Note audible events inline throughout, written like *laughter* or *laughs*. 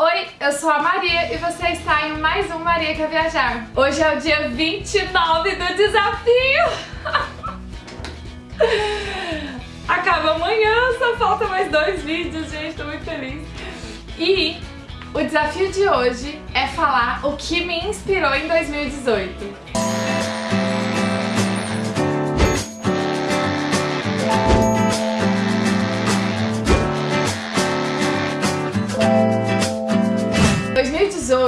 Oi, eu sou a Maria e você está em mais um Maria Quer Viajar. Hoje é o dia 29 do desafio! *laughs* Acaba amanhã, só falta mais dois vídeos, gente, tô muito feliz. E o desafio de hoje é falar o que me inspirou em 2018.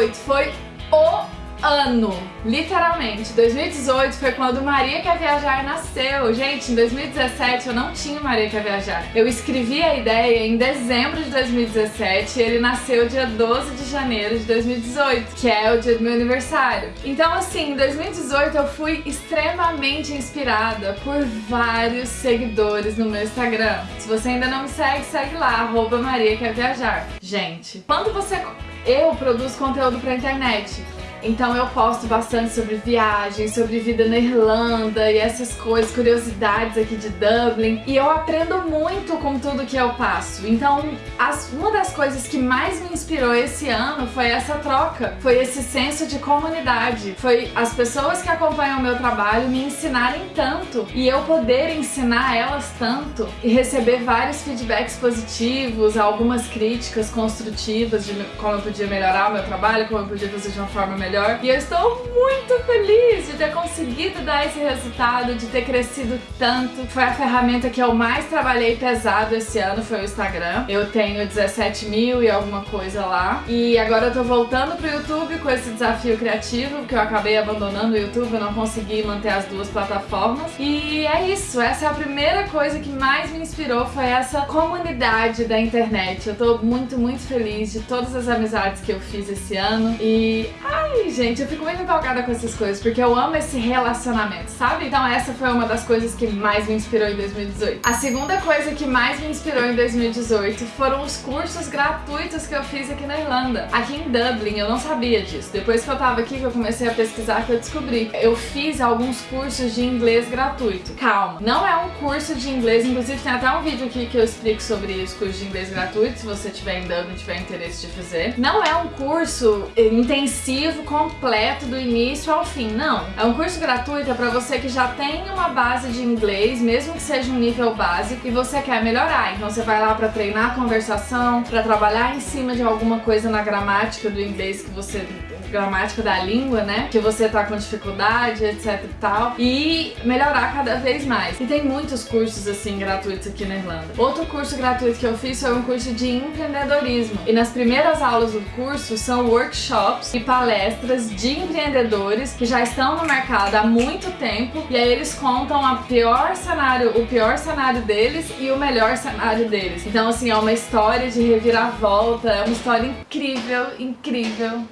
2018 foi o ano, literalmente. 2018 foi quando Maria Quer Viajar nasceu. Gente, em 2017 eu não tinha Maria Quer Viajar. Eu escrevi a ideia em dezembro de 2017 e ele nasceu dia 12 de janeiro de 2018, que é o dia do meu aniversário. Então assim, em 2018 eu fui extremamente inspirada por vários seguidores no meu Instagram. Se você ainda não me segue, segue lá, arroba Maria Quer Viajar. Gente, quando você eu produzo conteúdo pra internet. Então eu posto bastante sobre viagens, sobre vida na Irlanda e essas coisas, curiosidades aqui de Dublin. E eu aprendo muito com tudo que eu passo. Então as, uma das coisas que mais me inspirou esse ano foi essa troca. Foi esse senso de comunidade. Foi as pessoas que acompanham o meu trabalho me ensinarem tanto e eu poder ensinar elas tanto e receber vários feedbacks positivos, algumas críticas construtivas de como eu podia melhorar o meu trabalho, como eu podia fazer de uma forma melhor melhor. E eu estou muito feliz de ter conseguido dar esse resultado, de ter crescido tanto. Foi a ferramenta que eu mais trabalhei pesado esse ano, foi o Instagram. Eu tenho 17 mil e alguma coisa lá. E agora eu tô voltando pro YouTube com esse desafio criativo, porque eu acabei abandonando o YouTube, eu não consegui manter as duas plataformas. E é isso, essa é a primeira coisa que mais me inspirou, foi essa comunidade da internet. Eu tô muito, muito feliz de todas as amizades que eu fiz esse ano. E, ai, gente, eu fico muito empolgada com essas coisas, porque eu amo esse relacionamento, sabe? Então essa foi uma das coisas que mais me inspirou em 2018. A segunda coisa que mais me inspirou em 2018 foram os cursos gratuitos que eu fiz aqui na Irlanda. Aqui em Dublin, eu não sabia disso. Depois que eu tava aqui, que eu comecei a pesquisar, que eu descobri. Eu fiz alguns cursos de inglês gratuito. Calma, não é um curso de inglês, inclusive tem até um vídeo aqui que eu explico sobre os cursos de inglês gratuito, se você tiver em Dublin e tiver interesse de fazer. Não é um curso intensivo completo do início ao fim, não. É um curso gratuito é para você que já tem uma base de inglês, mesmo que seja um nível básico, e você quer melhorar. Então você vai lá para treinar a conversação, para trabalhar em cima de alguma coisa na gramática do inglês que você gramática da língua, né? Que você tá com dificuldade, etc e tal. E melhorar cada vez mais. E tem muitos cursos, assim, gratuitos aqui na Irlanda. Outro curso gratuito que eu fiz foi um curso de empreendedorismo. E nas primeiras aulas do curso são workshops e palestras de empreendedores que já estão no mercado há muito tempo. E aí eles contam a pior cenário, o pior cenário deles e o melhor cenário deles. Então, assim, é uma história de reviravolta, é uma história incrível, incrível.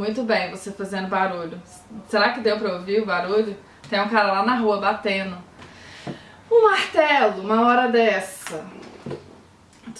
Muito bem, você fazendo barulho. Será que deu pra ouvir o barulho? Tem um cara lá na rua batendo. Um martelo, uma hora dessa.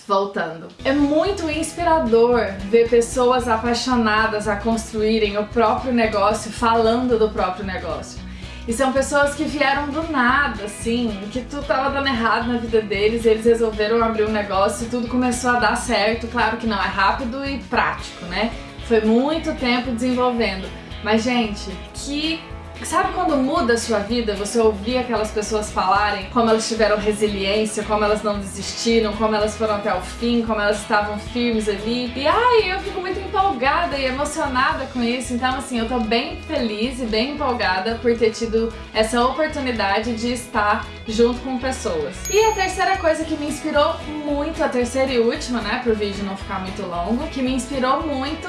Voltando. É muito inspirador ver pessoas apaixonadas a construírem o próprio negócio falando do próprio negócio. E são pessoas que vieram do nada, assim, que tudo tava dando errado na vida deles, eles resolveram abrir um negócio e tudo começou a dar certo. Claro que não é rápido e prático, né? Foi muito tempo desenvolvendo. Mas, gente, que Sabe quando muda a sua vida, você ouvir aquelas pessoas falarem como elas tiveram resiliência, como elas não desistiram, como elas foram até o fim, como elas estavam firmes ali. E ai, eu fico muito empolgada e emocionada com isso. Então assim, eu tô bem feliz e bem empolgada por ter tido essa oportunidade de estar junto com pessoas. E a terceira coisa que me inspirou muito, a terceira e última, né, pro vídeo não ficar muito longo, que me inspirou muito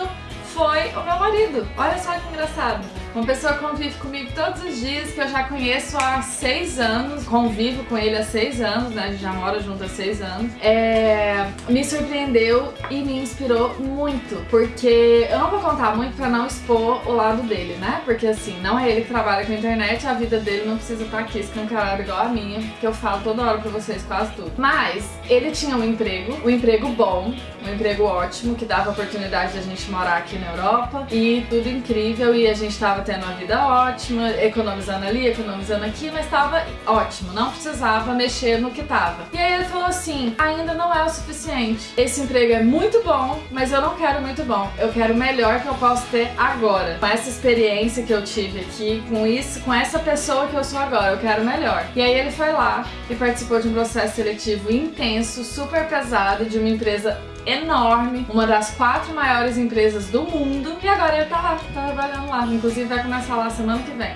foi o meu marido. Olha só que engraçado. Uma pessoa convive comigo todos os dias, que eu já conheço há seis anos, convivo com ele há seis anos, né? A gente já mora junto há seis anos. É... Me surpreendeu e me inspirou muito, porque eu não vou contar muito pra não expor o lado dele, né? Porque assim, não é ele que trabalha com a internet, a vida dele não precisa estar aqui escancarada igual a minha, que eu falo toda hora pra vocês quase tudo. Mas ele tinha um emprego, um emprego bom, um emprego ótimo, que dava oportunidade de a gente morar aqui na Europa e tudo incrível e a gente tava tendo uma vida ótima, economizando ali, economizando aqui, mas tava ótimo, não precisava mexer no que tava. E aí ele falou assim: ainda não é o suficiente. Esse emprego é muito bom, mas eu não quero muito bom. Eu quero o melhor que eu posso ter agora. Com essa experiência que eu tive aqui, com isso, com essa pessoa que eu sou agora, eu quero o melhor. E aí ele foi lá e participou de um processo seletivo intenso, super pesado, de uma empresa enorme, uma das quatro maiores empresas do mundo. E agora ele tá lá, tá trabalhando lá. Inclusive vai começar lá semana que vem.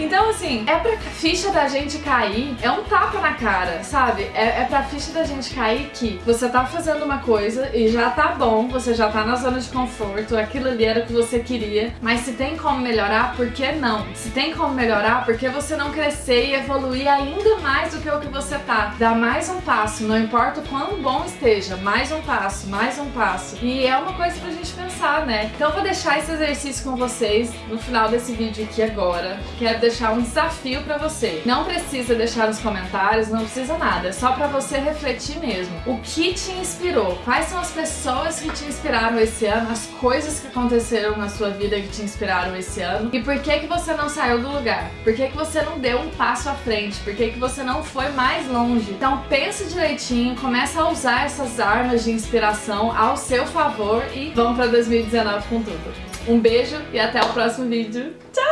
Então, assim, é pra ficha da gente cair, é um tapa na cara, sabe? É, é pra ficha da gente cair que você tá fazendo uma coisa e já tá bom, você já tá na zona de conforto, aquilo ali era o que você queria, mas se tem como melhorar, por que não? Se tem como melhorar, por que você não crescer e evoluir ainda mais do que o que você tá? Dá mais um passo, não importa o quão bom esteja, mais um passo, mais um passo. E é uma coisa pra gente pensar, né? Então eu vou deixar esse exercício com vocês no final desse vídeo aqui agora. Quero deixar um desafio para você. Não precisa deixar nos comentários, não precisa nada, é só para você refletir mesmo. O que te inspirou? Quais são as pessoas que te inspiraram esse ano? As coisas que aconteceram na sua vida que te inspiraram esse ano? E por que que você não saiu do lugar? Por que que você não deu um passo à frente? Por que que você não foi mais longe? Então pense direitinho, começa a usar essas armas de inspiração ao seu favor e vamos para 2019 com tudo. Um beijo e até o próximo vídeo. Tchau!